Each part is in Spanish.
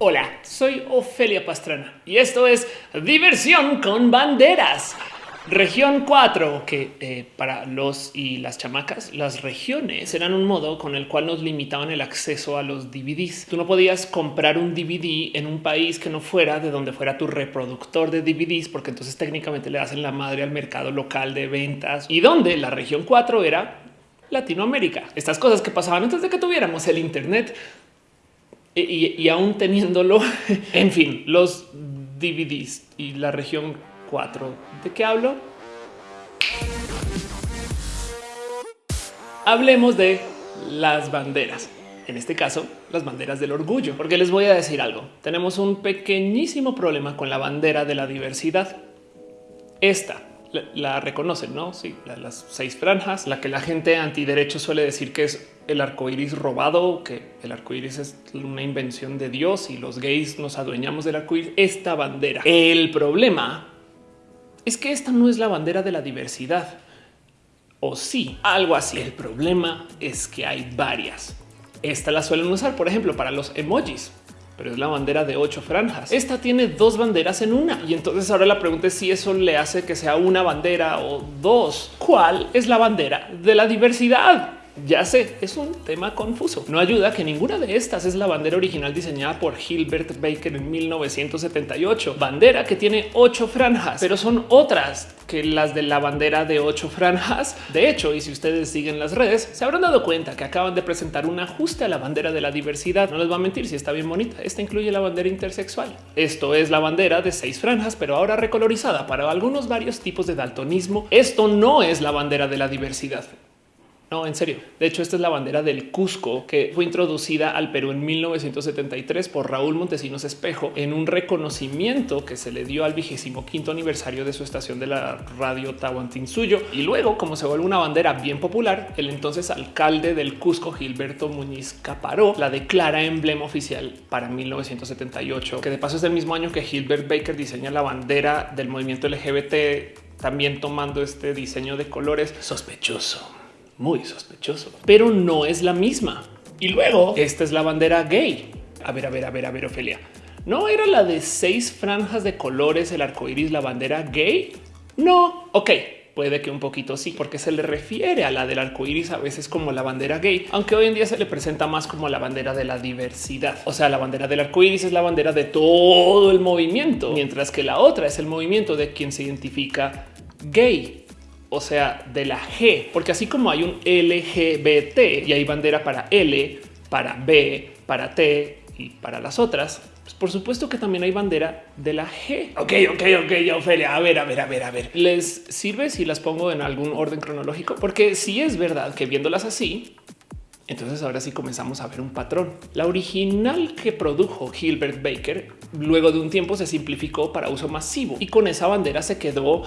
Hola, soy Ofelia Pastrana y esto es Diversión con Banderas. Región 4, que eh, para los y las chamacas, las regiones eran un modo con el cual nos limitaban el acceso a los DVDs. Tú no podías comprar un DVD en un país que no fuera de donde fuera tu reproductor de DVDs, porque entonces técnicamente le hacen la madre al mercado local de ventas y donde la región 4 era Latinoamérica. Estas cosas que pasaban antes de que tuviéramos el Internet y, aún teniéndolo, en fin, los DVDs y la región 4. ¿De qué hablo? Hablemos de las banderas. En este caso, las banderas del orgullo, porque les voy a decir algo. Tenemos un pequeñísimo problema con la bandera de la diversidad. Esta la, reconocen, no? Sí, las seis franjas, la que la gente antiderecho suele decir que es el arco iris robado, que el arco iris es una invención de Dios y los gays nos adueñamos del arco iris. Esta bandera. El problema es que esta no es la bandera de la diversidad. O sí, algo así. El problema es que hay varias. Esta la suelen usar, por ejemplo, para los emojis pero es la bandera de ocho franjas. Esta tiene dos banderas en una. Y entonces ahora la pregunta es si eso le hace que sea una bandera o dos. ¿Cuál es la bandera de la diversidad? Ya sé, es un tema confuso. No ayuda que ninguna de estas es la bandera original diseñada por Gilbert Baker en 1978. Bandera que tiene ocho franjas, pero son otras que las de la bandera de ocho franjas. De hecho, y si ustedes siguen las redes, se habrán dado cuenta que acaban de presentar un ajuste a la bandera de la diversidad. No les va a mentir si está bien bonita. Esta incluye la bandera intersexual. Esto es la bandera de seis franjas, pero ahora recolorizada para algunos varios tipos de daltonismo. Esto no es la bandera de la diversidad. No, en serio. De hecho, esta es la bandera del Cusco que fue introducida al Perú en 1973 por Raúl Montesinos Espejo en un reconocimiento que se le dio al vigésimo quinto aniversario de su estación de la radio Tahuantinsuyo. Y luego, como se vuelve una bandera bien popular, el entonces alcalde del Cusco, Gilberto Muñiz Caparó, la declara emblema oficial para 1978, que de paso es el mismo año que Gilbert Baker diseña la bandera del movimiento LGBT, también tomando este diseño de colores sospechoso muy sospechoso, pero no es la misma. Y luego esta es la bandera gay. A ver, a ver, a ver, a ver, Ofelia. ¿No era la de seis franjas de colores, el arco iris, la bandera gay? No, ok, puede que un poquito sí, porque se le refiere a la del arco iris a veces como la bandera gay, aunque hoy en día se le presenta más como la bandera de la diversidad. O sea, la bandera del arco iris es la bandera de todo el movimiento, mientras que la otra es el movimiento de quien se identifica gay o sea, de la G, porque así como hay un LGBT y hay bandera para L, para B, para T y para las otras, pues por supuesto que también hay bandera de la G. Ok, ok, ok, ya Ofelia, a ver, a ver, a ver, a ver. ¿Les sirve si las pongo en algún orden cronológico? Porque si es verdad que viéndolas así, entonces ahora sí comenzamos a ver un patrón. La original que produjo Gilbert Baker luego de un tiempo se simplificó para uso masivo y con esa bandera se quedó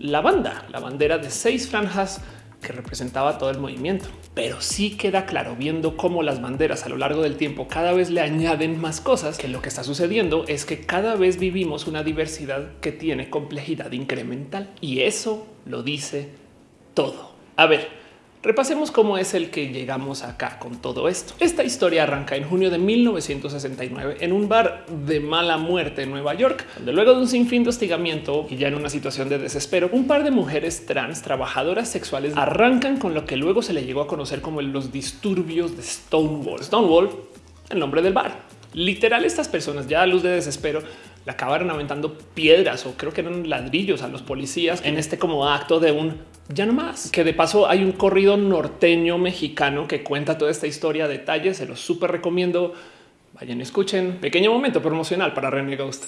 la banda, la bandera de seis franjas que representaba todo el movimiento. Pero sí queda claro viendo cómo las banderas a lo largo del tiempo cada vez le añaden más cosas, que lo que está sucediendo es que cada vez vivimos una diversidad que tiene complejidad incremental y eso lo dice todo. A ver, Repasemos cómo es el que llegamos acá con todo esto. Esta historia arranca en junio de 1969 en un bar de mala muerte en Nueva York, donde luego de un sinfín de hostigamiento y ya en una situación de desespero, un par de mujeres trans trabajadoras sexuales arrancan con lo que luego se le llegó a conocer como los disturbios de Stonewall. Stonewall, el nombre del bar. Literal, estas personas ya a luz de desespero le acabaron aventando piedras o creo que eran ladrillos a los policías en este como acto de un ya no más. Que de paso hay un corrido norteño mexicano que cuenta toda esta historia, detalles, se los súper recomiendo. Vayan, escuchen. Pequeño momento promocional para René Ghost.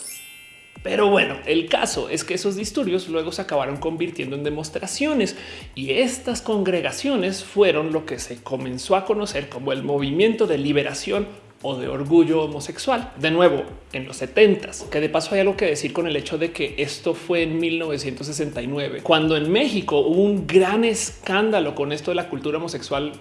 Pero bueno, el caso es que esos disturbios luego se acabaron convirtiendo en demostraciones y estas congregaciones fueron lo que se comenzó a conocer como el movimiento de liberación o de orgullo homosexual. De nuevo, en los 70 que de paso hay algo que decir con el hecho de que esto fue en 1969, cuando en México hubo un gran escándalo con esto de la cultura homosexual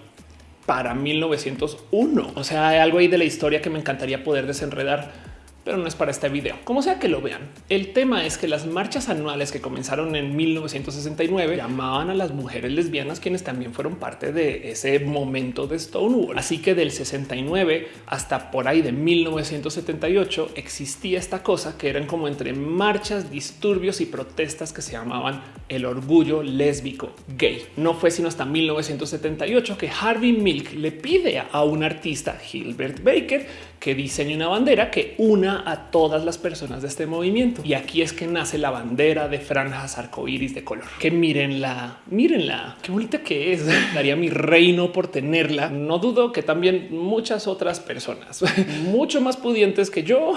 para 1901. O sea, hay algo ahí de la historia que me encantaría poder desenredar pero no es para este video. Como sea que lo vean, el tema es que las marchas anuales que comenzaron en 1969 llamaban a las mujeres lesbianas quienes también fueron parte de ese momento de Stonewall. Así que del 69 hasta por ahí de 1978 existía esta cosa que eran como entre marchas, disturbios y protestas que se llamaban el orgullo lésbico gay. No fue sino hasta 1978 que Harvey Milk le pide a un artista, Gilbert Baker, que diseñe una bandera que una a todas las personas de este movimiento. Y aquí es que nace la bandera de franjas arcoíris de color. Que mírenla, mírenla, qué bonita que es. Daría mi reino por tenerla. No dudo que también muchas otras personas, mucho más pudientes que yo,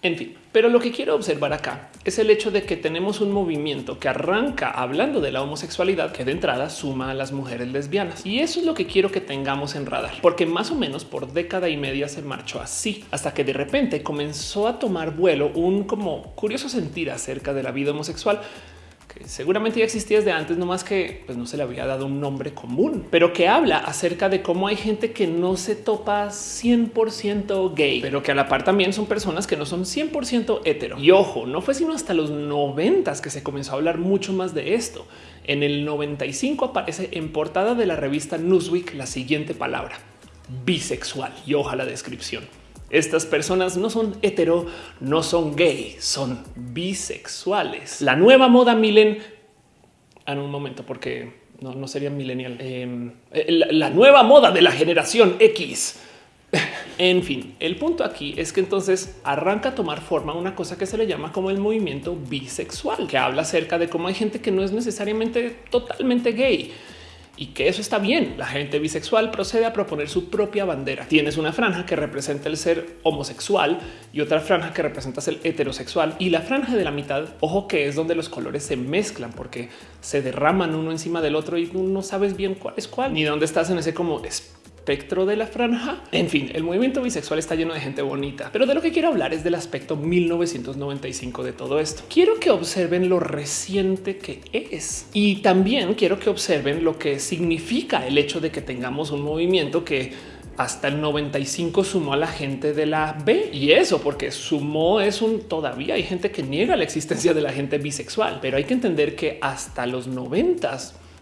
en fin, pero lo que quiero observar acá es el hecho de que tenemos un movimiento que arranca hablando de la homosexualidad que de entrada suma a las mujeres lesbianas. Y eso es lo que quiero que tengamos en radar, porque más o menos por década y media se marchó así, hasta que de repente comenzó a tomar vuelo un como curioso sentir acerca de la vida homosexual seguramente ya existía desde antes, no más que pues, no se le había dado un nombre común, pero que habla acerca de cómo hay gente que no se topa 100% gay, pero que a la par también son personas que no son 100% hetero. Y ojo, no fue sino hasta los 90 que se comenzó a hablar mucho más de esto. En el 95 aparece en portada de la revista Newsweek la siguiente palabra, bisexual, y ojalá la descripción. Estas personas no son hetero, no son gay, son bisexuales. La nueva moda milen. Ah, en un momento, porque no, no sería millennial. Em, eh, la, nueva moda de la generación X. en fin, el punto aquí es que entonces arranca a tomar forma una cosa que se le llama como el movimiento bisexual, que habla acerca de cómo hay gente que no es necesariamente totalmente gay y que eso está bien. La gente bisexual procede a proponer su propia bandera. Tienes una franja que representa el ser homosexual y otra franja que representa el heterosexual y la franja de la mitad. Ojo que es donde los colores se mezclan porque se derraman uno encima del otro y no sabes bien cuál es cuál ni dónde estás en ese como de la franja. En fin, el movimiento bisexual está lleno de gente bonita, pero de lo que quiero hablar es del aspecto 1995 de todo esto. Quiero que observen lo reciente que es y también quiero que observen lo que significa el hecho de que tengamos un movimiento que hasta el 95 sumó a la gente de la B y eso porque sumó es un todavía hay gente que niega la existencia de la gente bisexual, pero hay que entender que hasta los 90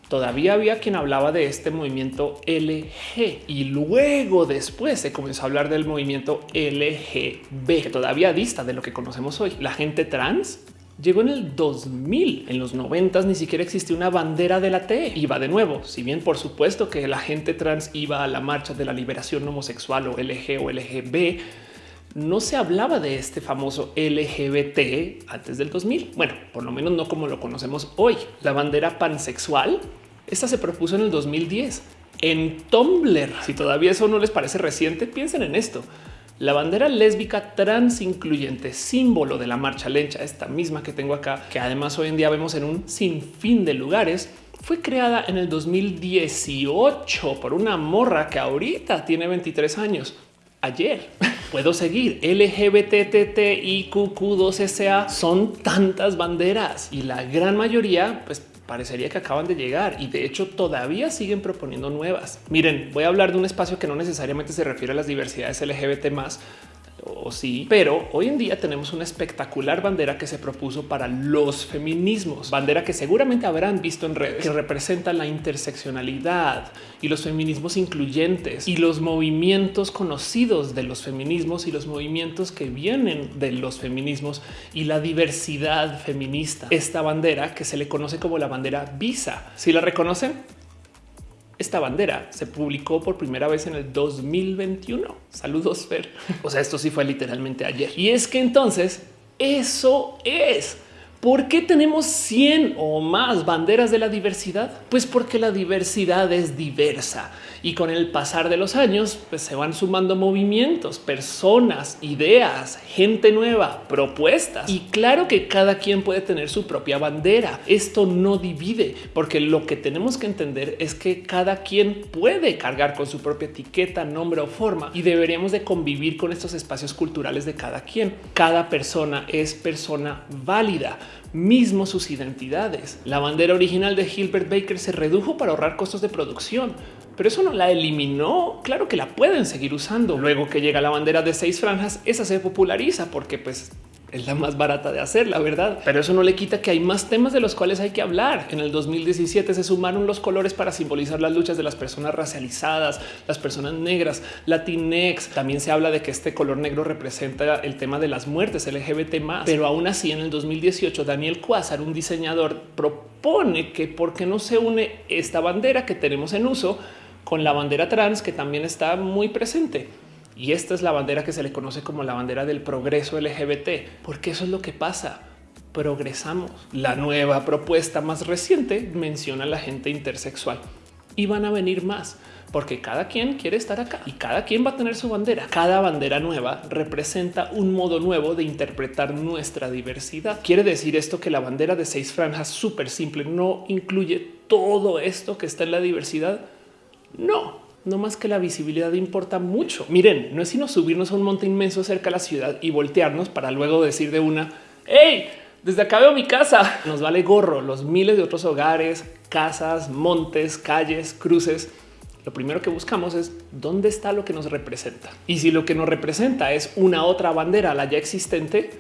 todavía había quien hablaba de este movimiento LG y luego después se comenzó a hablar del movimiento LGB, que todavía dista de lo que conocemos hoy. La gente trans llegó en el 2000. En los 90 ni siquiera existía una bandera de la T. Iba de nuevo, si bien por supuesto que la gente trans iba a la marcha de la liberación homosexual o LG o LGB, no se hablaba de este famoso LGBT antes del 2000. Bueno, por lo menos no como lo conocemos hoy. La bandera pansexual, esta se propuso en el 2010 en Tumblr. Si todavía eso no les parece reciente, piensen en esto. La bandera lésbica trans incluyente, símbolo de la marcha lencha, esta misma que tengo acá, que además hoy en día vemos en un sinfín de lugares, fue creada en el 2018 por una morra que ahorita tiene 23 años ayer. Puedo seguir LGBTTIQQ2SA son tantas banderas y la gran mayoría pues parecería que acaban de llegar y de hecho todavía siguen proponiendo nuevas. Miren, voy a hablar de un espacio que no necesariamente se refiere a las diversidades LGBT más, o sí, pero hoy en día tenemos una espectacular bandera que se propuso para los feminismos, bandera que seguramente habrán visto en redes, que representa la interseccionalidad y los feminismos incluyentes y los movimientos conocidos de los feminismos y los movimientos que vienen de los feminismos y la diversidad feminista. Esta bandera que se le conoce como la bandera Visa. Si la reconocen, esta bandera se publicó por primera vez en el 2021. Saludos, Fer. O sea, esto sí fue literalmente ayer. Y es que entonces eso es. ¿Por qué tenemos 100 o más banderas de la diversidad? Pues porque la diversidad es diversa y con el pasar de los años pues se van sumando movimientos, personas, ideas, gente nueva, propuestas y claro que cada quien puede tener su propia bandera. Esto no divide porque lo que tenemos que entender es que cada quien puede cargar con su propia etiqueta, nombre o forma y deberíamos de convivir con estos espacios culturales de cada quien. Cada persona es persona válida mismo sus identidades. La bandera original de Gilbert Baker se redujo para ahorrar costos de producción pero eso no la eliminó. Claro que la pueden seguir usando. Luego que llega la bandera de seis franjas, esa se populariza porque pues es la más barata de hacer, la verdad. Pero eso no le quita que hay más temas de los cuales hay que hablar. En el 2017 se sumaron los colores para simbolizar las luchas de las personas racializadas, las personas negras, latinex. También se habla de que este color negro representa el tema de las muertes LGBT más. Pero aún así, en el 2018, Daniel Quasar, un diseñador, propone que por qué no se une esta bandera que tenemos en uso con la bandera trans que también está muy presente. Y esta es la bandera que se le conoce como la bandera del progreso LGBT, porque eso es lo que pasa. Progresamos. La nueva propuesta más reciente menciona a la gente intersexual y van a venir más porque cada quien quiere estar acá y cada quien va a tener su bandera. Cada bandera nueva representa un modo nuevo de interpretar nuestra diversidad. Quiere decir esto que la bandera de seis franjas súper simple no incluye todo esto que está en la diversidad. No, no más que la visibilidad importa mucho. Miren, no es sino subirnos a un monte inmenso cerca de la ciudad y voltearnos para luego decir de una, hey, desde acá veo mi casa. Nos vale gorro los miles de otros hogares, casas, montes, calles, cruces. Lo primero que buscamos es dónde está lo que nos representa. Y si lo que nos representa es una otra bandera, la ya existente,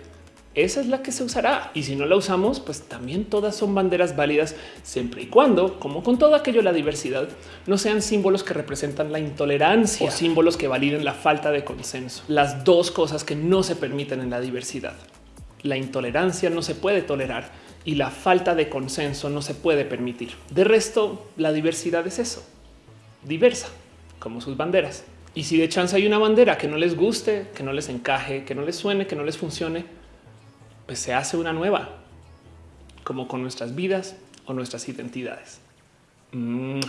esa es la que se usará. Y si no la usamos, pues también todas son banderas válidas siempre y cuando, como con todo aquello, la diversidad no sean símbolos que representan la intolerancia o símbolos que validen la falta de consenso. Las dos cosas que no se permiten en la diversidad. La intolerancia no se puede tolerar y la falta de consenso no se puede permitir. De resto, la diversidad es eso, diversa, como sus banderas. Y si de chance hay una bandera que no les guste, que no les encaje, que no les suene, que no les funcione, pues se hace una nueva, como con nuestras vidas o nuestras identidades. Mm.